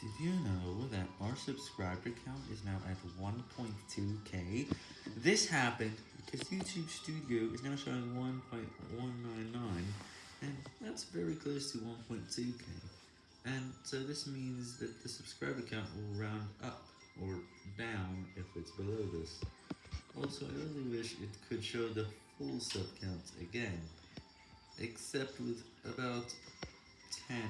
Did you know that our subscriber count is now at 1.2k? This happened because YouTube Studio is now showing 1.199, and that's very close to 1.2k. And so this means that the subscriber count will round up or down if it's below this. Also, I really wish it could show the full sub count again, except with about 10%